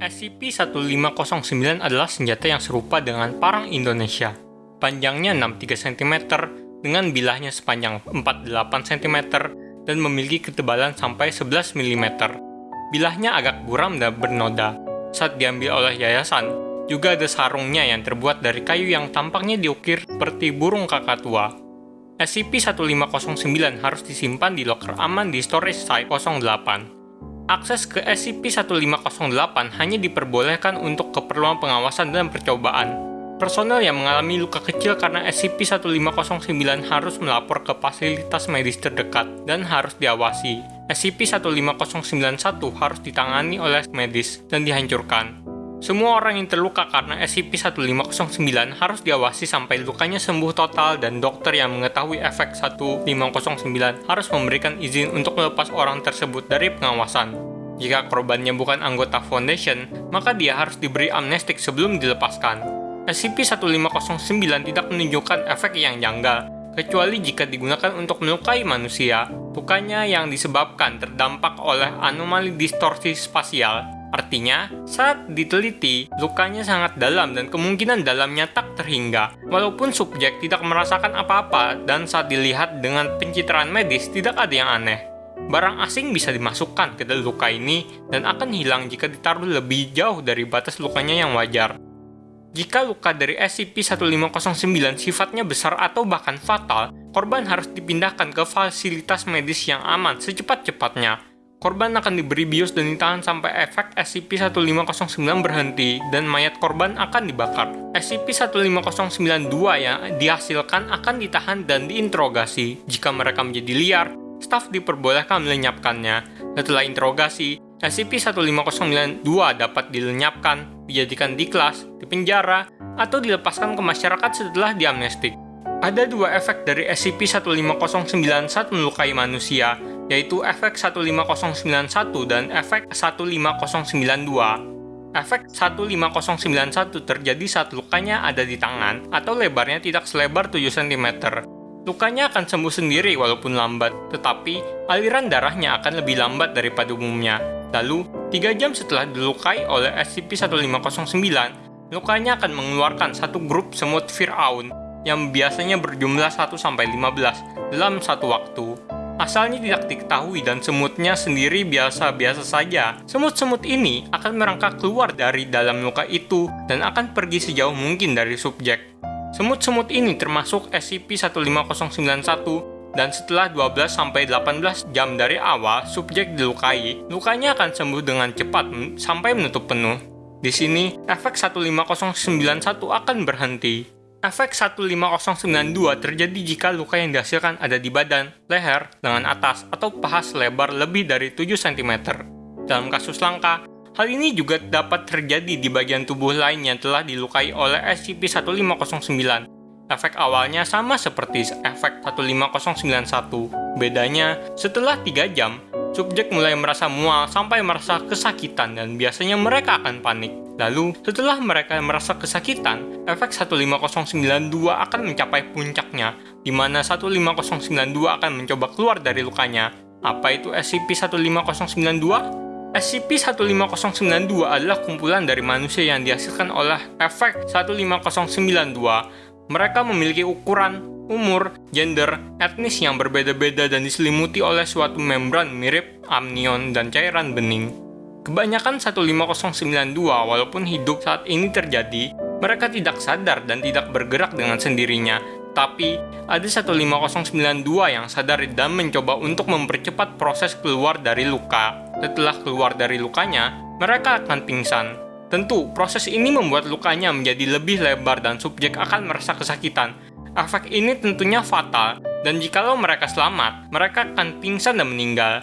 SCP-1509 adalah senjata yang serupa dengan parang Indonesia. Panjangnya 63 cm dengan bilahnya sepanjang 48 cm dan memiliki ketebalan sampai 11 mm. Bilahnya agak buram dan bernoda. Saat diambil oleh yayasan, juga ada sarungnya yang terbuat dari kayu yang tampaknya diukir seperti burung kakak tua. SCP-1509 harus disimpan di locker aman di storage site 08. Akses ke SCP-1508 hanya diperbolehkan untuk keperluan pengawasan dan percobaan. Personel yang mengalami luka kecil karena SCP-1509 harus melapor ke fasilitas medis terdekat dan harus diawasi. SCP-15091 harus ditangani oleh medis dan dihancurkan. Semua orang yang terluka karena SCP-1509 harus diawasi sampai lukanya sembuh total dan dokter yang mengetahui efek 1509 harus memberikan izin untuk melepas orang tersebut dari pengawasan. Jika korbannya bukan anggota Foundation, maka dia harus diberi amnestik sebelum dilepaskan. SCP-1509 tidak menunjukkan efek yang janggal, kecuali jika digunakan untuk melukai manusia, bukannya yang disebabkan terdampak oleh anomali distorsi spasial Artinya, saat diteliti, lukanya sangat dalam dan kemungkinan dalamnya tak terhingga. Walaupun subjek tidak merasakan apa-apa dan saat dilihat dengan pencitraan medis tidak ada yang aneh. Barang asing bisa dimasukkan ke dalam luka ini dan akan hilang jika ditaruh lebih jauh dari batas lukanya yang wajar. Jika luka dari SCP-1509 sifatnya besar atau bahkan fatal, korban harus dipindahkan ke fasilitas medis yang aman secepat-cepatnya korban akan diberi bios dan ditahan sampai efek SCP-1509 berhenti dan mayat korban akan dibakar. SCP-15092 yang dihasilkan akan ditahan dan diinterogasi. Jika mereka menjadi liar, staf diperbolehkan melenyapkannya. Setelah interogasi, SCP-15092 dapat dilenyapkan, dijadikan di kelas, dipenjara, atau dilepaskan ke masyarakat setelah diamnestik. Ada dua efek dari SCP-15091 melukai manusia, yaitu efek 15091 dan efek 15092. Efek 15091 terjadi saat lukanya ada di tangan atau lebarnya tidak selebar 7 cm. Lukanya akan sembuh sendiri walaupun lambat, tetapi aliran darahnya akan lebih lambat daripada umumnya. Lalu, 3 jam setelah dilukai oleh SCP-1509, lukanya akan mengeluarkan satu grup semut Fir'aun yang biasanya berjumlah 1-15 dalam satu waktu. Asalnya tidak diketahui dan semutnya sendiri biasa-biasa saja. Semut-semut ini akan merangkak keluar dari dalam luka itu dan akan pergi sejauh mungkin dari subjek. Semut-semut ini termasuk SCP-15091 dan setelah 12-18 jam dari awal subjek dilukai, lukanya akan sembuh dengan cepat sampai menutup penuh. Di sini, efek 15091 akan berhenti. Efek 15092 terjadi jika luka yang dihasilkan ada di badan, leher, lengan atas, atau paha selebar lebih dari 7 cm. Dalam kasus langka, hal ini juga dapat terjadi di bagian tubuh lain yang telah dilukai oleh SCP-1509. Efek awalnya sama seperti efek 15091. Bedanya, setelah 3 jam, subjek mulai merasa mual sampai merasa kesakitan dan biasanya mereka akan panik. Lalu, setelah mereka merasa kesakitan, efek 15092 akan mencapai puncaknya, di mana 15092 akan mencoba keluar dari lukanya. Apa itu SCP-15092? SCP-15092 adalah kumpulan dari manusia yang dihasilkan oleh efek 15092. Mereka memiliki ukuran, umur, gender, etnis yang berbeda-beda dan diselimuti oleh suatu membran mirip amnion dan cairan bening. Kebanyakan 15092 walaupun hidup saat ini terjadi, mereka tidak sadar dan tidak bergerak dengan sendirinya. Tapi, ada 15092 yang sadar dan mencoba untuk mempercepat proses keluar dari luka. Setelah keluar dari lukanya, mereka akan pingsan. Tentu, proses ini membuat lukanya menjadi lebih lebar dan subjek akan merasa kesakitan. Efek ini tentunya fatal, dan jikalau mereka selamat, mereka akan pingsan dan meninggal.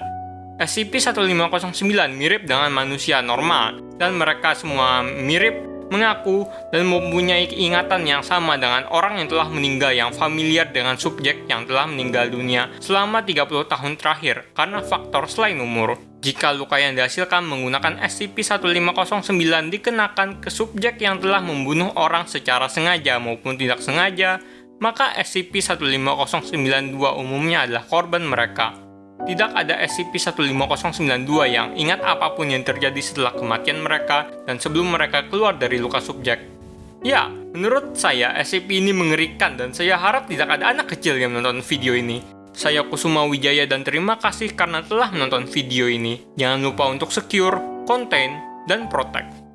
SCP-1509 mirip dengan manusia normal, dan mereka semua mirip, mengaku, dan mempunyai ingatan yang sama dengan orang yang telah meninggal yang familiar dengan subjek yang telah meninggal dunia selama 30 tahun terakhir karena faktor selain umur. Jika luka yang dihasilkan menggunakan SCP-1509 dikenakan ke subjek yang telah membunuh orang secara sengaja maupun tidak sengaja, maka SCP-15092 umumnya adalah korban mereka. Tidak ada SCP-15092 yang ingat apa pun yang terjadi setelah kematian mereka dan sebelum mereka keluar dari luka subjek. Ya, menurut saya SCP ini mengerikan dan saya harap tidak ada anak kecil yang menonton video ini. Saya Kusuma Wijaya dan terima kasih karena telah menonton video ini. Jangan lupa untuk secure, contain, dan protect.